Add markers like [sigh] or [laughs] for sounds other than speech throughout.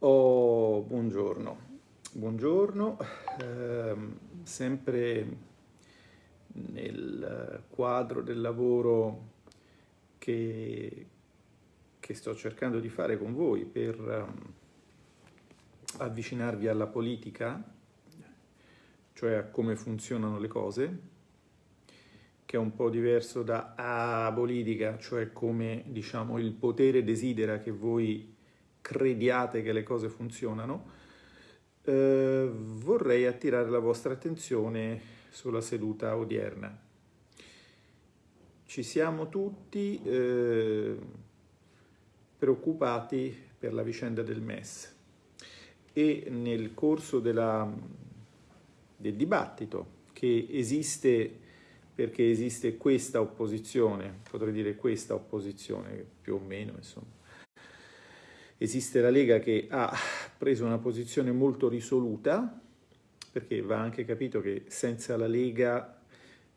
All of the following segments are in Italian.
Oh, buongiorno, buongiorno, eh, sempre nel quadro del lavoro che, che, sto cercando di fare con voi per um, avvicinarvi alla politica, cioè a come funzionano le cose, che è un po' diverso da a politica, cioè come diciamo il potere desidera che voi crediate che le cose funzionano, eh, vorrei attirare la vostra attenzione sulla seduta odierna. Ci siamo tutti eh, preoccupati per la vicenda del MES e nel corso della, del dibattito che esiste perché esiste questa opposizione, potrei dire questa opposizione più o meno, insomma, Esiste la Lega che ha preso una posizione molto risoluta, perché va anche capito che senza la Lega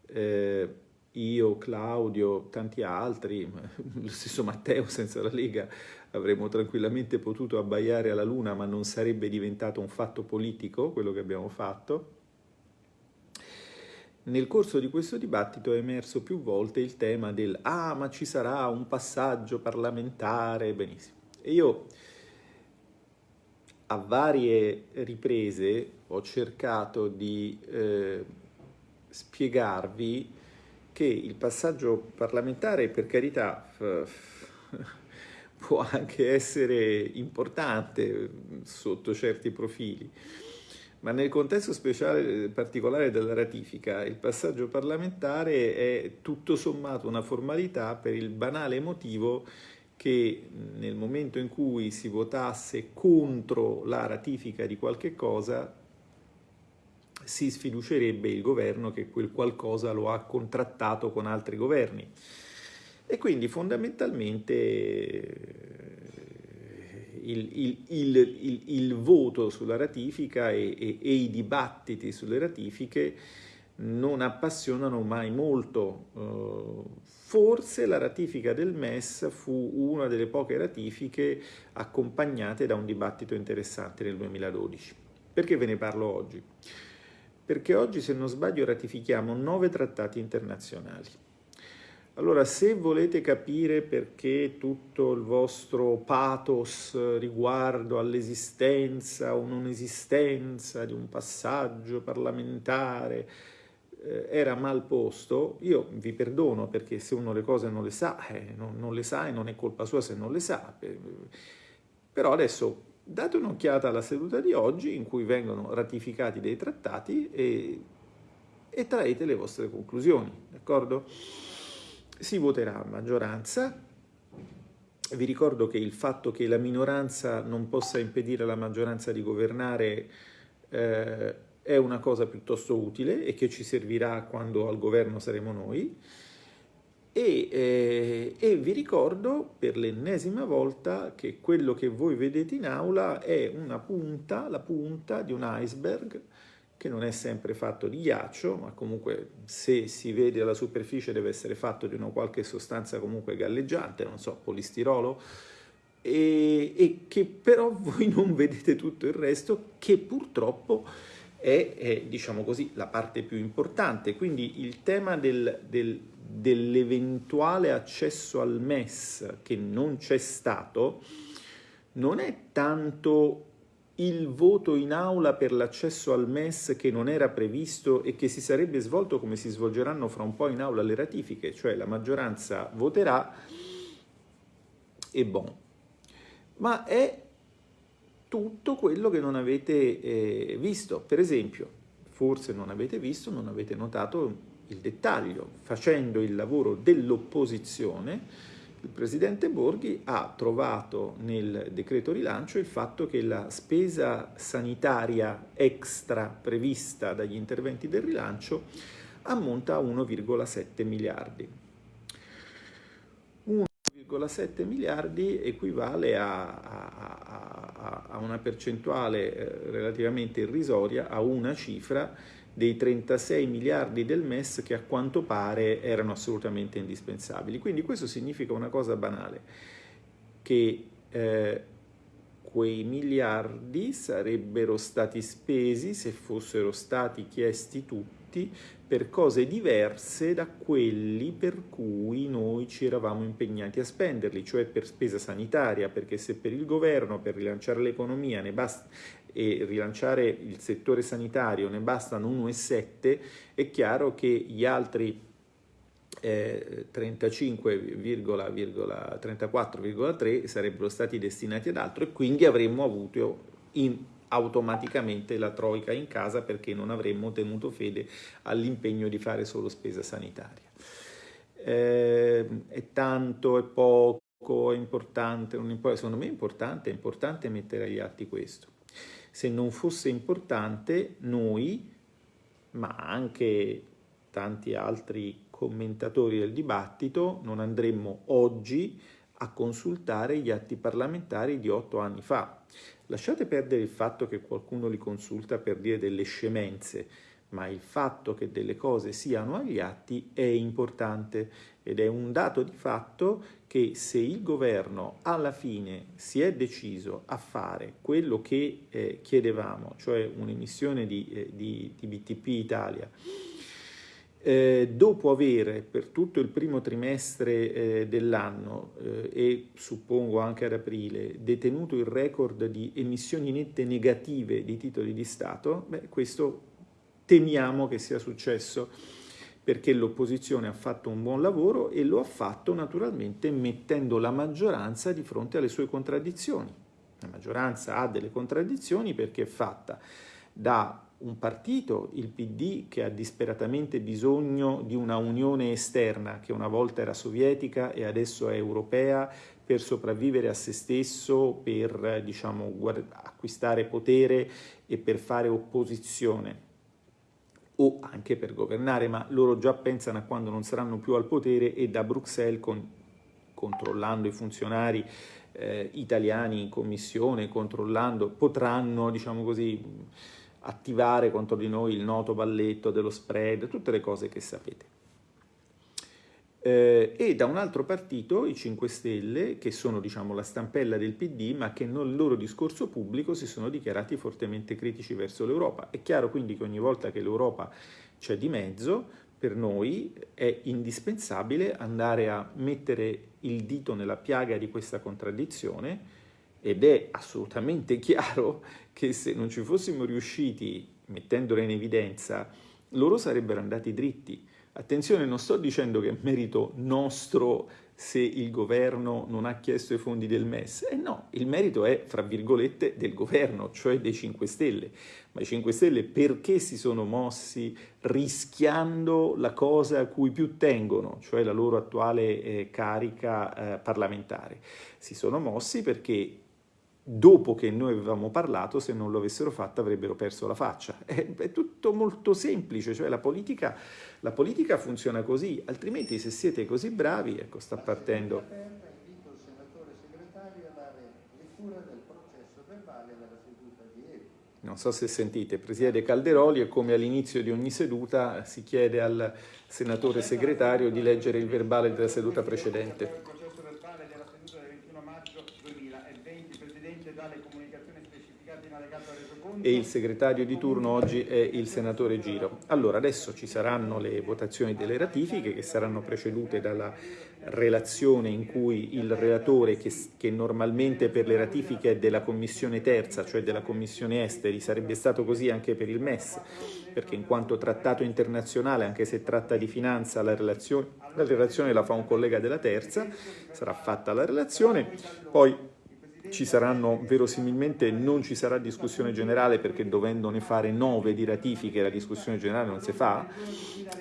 eh, io, Claudio, tanti altri, [laughs] lo stesso Matteo senza la Lega avremmo tranquillamente potuto abbaiare alla luna ma non sarebbe diventato un fatto politico quello che abbiamo fatto. Nel corso di questo dibattito è emerso più volte il tema del ah ma ci sarà un passaggio parlamentare, benissimo. E io a varie riprese ho cercato di eh, spiegarvi che il passaggio parlamentare, per carità, può anche essere importante sotto certi profili, ma nel contesto speciale particolare della ratifica il passaggio parlamentare è tutto sommato una formalità per il banale motivo che nel momento in cui si votasse contro la ratifica di qualche cosa si sfiducerebbe il governo che quel qualcosa lo ha contrattato con altri governi. E quindi fondamentalmente il, il, il, il voto sulla ratifica e, e, e i dibattiti sulle ratifiche non appassionano mai molto. Eh, forse la ratifica del MES fu una delle poche ratifiche accompagnate da un dibattito interessante nel 2012. Perché ve ne parlo oggi? Perché oggi, se non sbaglio, ratifichiamo nove trattati internazionali. Allora, se volete capire perché tutto il vostro pathos riguardo all'esistenza o non esistenza di un passaggio parlamentare era mal posto, io vi perdono perché se uno le cose non le sa, eh, non, non, le sa e non è colpa sua se non le sa. Però adesso date un'occhiata alla seduta di oggi in cui vengono ratificati dei trattati e, e traete le vostre conclusioni, d'accordo? Si voterà a maggioranza. Vi ricordo che il fatto che la minoranza non possa impedire alla maggioranza di governare eh, è una cosa piuttosto utile e che ci servirà quando al governo saremo noi. E, eh, e, vi ricordo per l'ennesima volta che quello che voi vedete in aula è una punta, la punta di un iceberg che non è sempre fatto di ghiaccio, ma comunque se si vede alla superficie deve essere fatto di una qualche sostanza comunque galleggiante, non so, polistirolo, e, e che però [laughs] voi non vedete tutto il resto che purtroppo è, è diciamo così, la parte più importante. Quindi il tema del, del, dell'eventuale accesso al MES che non c'è stato non è tanto il voto in aula per l'accesso al MES che non era previsto e che si sarebbe svolto come si svolgeranno fra un po' in aula le ratifiche, cioè la maggioranza voterà e bon. Ma è tutto quello che non avete eh, visto. Per esempio, forse non avete visto, non avete notato il dettaglio. Facendo il lavoro dell'opposizione, il Presidente Borghi ha trovato nel decreto rilancio il fatto che la spesa sanitaria extra prevista dagli interventi del rilancio ammonta a 1,7 miliardi. 1,7 miliardi equivale a, a, a, a una percentuale eh, relativamente irrisoria, a una cifra dei 36 miliardi del MES che a quanto pare erano assolutamente indispensabili. Quindi questo significa una cosa banale, che eh, quei miliardi sarebbero stati spesi se fossero stati chiesti tutti per cose diverse da quelli per cui noi ci eravamo impegnati a spenderli, cioè per spesa sanitaria, perché se per il governo, per rilanciare l'economia e rilanciare il settore sanitario ne bastano 1,7, è chiaro che gli altri eh, 35,34,3 sarebbero stati destinati ad altro e quindi avremmo avuto in, automaticamente la troica in casa perché non avremmo tenuto fede all'impegno di fare solo spesa sanitaria. Eh, è tanto, è poco, è importante, non importa. secondo me è importante, è importante mettere agli atti questo. Se non fosse importante, noi, ma anche tanti altri commentatori del dibattito, non andremmo oggi a consultare gli atti parlamentari di otto anni fa. Lasciate perdere il fatto che qualcuno li consulta per dire delle scemenze, ma il fatto che delle cose siano agli atti è importante ed è un dato di fatto che se il governo alla fine si è deciso a fare quello che eh, chiedevamo, cioè un'emissione di, eh, di, di BTP Italia, eh, dopo avere per tutto il primo trimestre eh, dell'anno eh, e suppongo anche ad aprile detenuto il record di emissioni nette negative di titoli di Stato, beh, questo temiamo che sia successo perché l'opposizione ha fatto un buon lavoro e lo ha fatto naturalmente mettendo la maggioranza di fronte alle sue contraddizioni. La maggioranza ha delle contraddizioni perché è fatta da un partito, il PD, che ha disperatamente bisogno di una unione esterna che una volta era sovietica e adesso è europea per sopravvivere a se stesso, per diciamo, acquistare potere e per fare opposizione. O anche per governare, ma loro già pensano a quando non saranno più al potere e da Bruxelles, con, controllando i funzionari eh, italiani in commissione, controllando, potranno, diciamo così, attivare contro di noi il noto balletto dello spread, tutte le cose che sapete. Eh, e da un altro partito, i 5 Stelle, che sono diciamo, la stampella del PD, ma che nel loro discorso pubblico si sono dichiarati fortemente critici verso l'Europa. È chiaro quindi che ogni volta che l'Europa c'è di mezzo, per noi è indispensabile andare a mettere il dito nella piaga di questa contraddizione ed è assolutamente [laughs] chiaro che se non ci fossimo riusciti, mettendole in evidenza, loro sarebbero andati dritti. Attenzione, non sto dicendo che è merito nostro se il governo non ha chiesto i fondi del MES. Eh no, il merito è, fra virgolette, del governo, cioè dei 5 Stelle. Ma i 5 Stelle perché si sono mossi rischiando la cosa a cui più tengono, cioè la loro attuale eh, carica eh, parlamentare? Si sono mossi perché dopo che noi avevamo parlato, se non lo avessero fatto avrebbero perso la faccia. [laughs] È, è tutto molto semplice, cioè la politica, la politica, funziona così, altrimenti se siete così bravi, ecco sta partendo... Non so se sentite, presiede Calderoli e come all'inizio di ogni seduta si chiede al senatore segretario di leggere il verbale della seduta precedente. E il segretario di turno oggi è il senatore Giro. Allora, adesso ci saranno le votazioni delle ratifiche che saranno precedute dalla relazione in cui il relatore, che, che normalmente per le ratifiche è della Commissione terza, cioè della Commissione esteri, sarebbe stato così anche per il MES, perché in quanto trattato internazionale, anche se tratta di finanza, la relazione, la relazione la fa un collega della terza, sarà fatta la relazione, poi ci saranno, verosimilmente non ci sarà discussione generale perché dovendone fare nove di ratifiche la discussione generale non si fa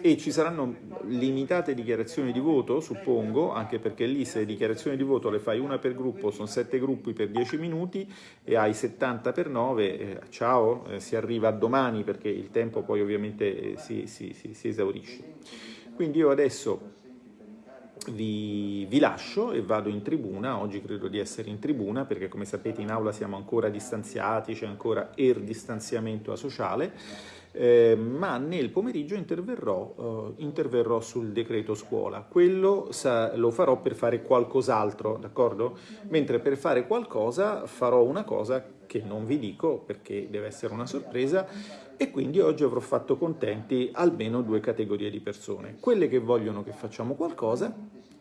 e ci saranno limitate dichiarazioni di voto, suppongo, anche perché lì se dichiarazioni di voto le fai una per gruppo, sono sette gruppi per dieci minuti e hai 70 per 9, eh, ciao, eh, si arriva a domani perché il tempo poi ovviamente eh, si, si, si, si esaurisce. Quindi io adesso vi, vi, lascio e vado in tribuna, oggi credo di essere in tribuna perché come sapete in aula siamo ancora distanziati, c'è ancora il distanziamento sociale, eh, ma nel pomeriggio interverrò, eh, interverrò, sul decreto scuola. Quello sa, lo farò per fare qualcos'altro, d'accordo? Mentre per fare qualcosa farò una cosa che non vi dico perché deve essere una sorpresa e quindi oggi avrò fatto contenti almeno due categorie di persone, quelle che vogliono che facciamo qualcosa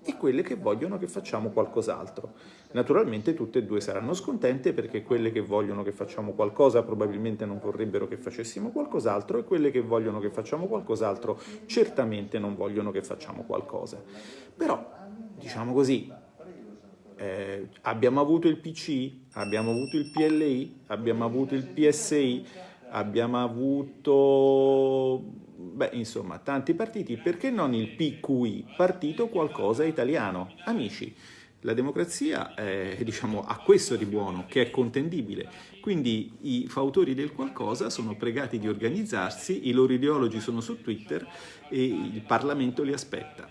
e quelle che vogliono che facciamo qualcos'altro. Naturalmente tutte e due saranno scontente perché quelle che vogliono che facciamo qualcosa probabilmente non vorrebbero che facessimo qualcos'altro e quelle che vogliono che facciamo qualcos'altro certamente non vogliono che facciamo qualcosa. Però, diciamo così, eh, abbiamo avuto il PC, abbiamo avuto il PLI, abbiamo avuto il PSI, abbiamo avuto beh, insomma, tanti partiti, perché non il PQI, Partito Qualcosa Italiano? Amici, la democrazia eh, diciamo, ha questo di buono, che è contendibile, quindi i fautori del qualcosa sono pregati di organizzarsi, i loro ideologi sono su Twitter e il Parlamento li aspetta.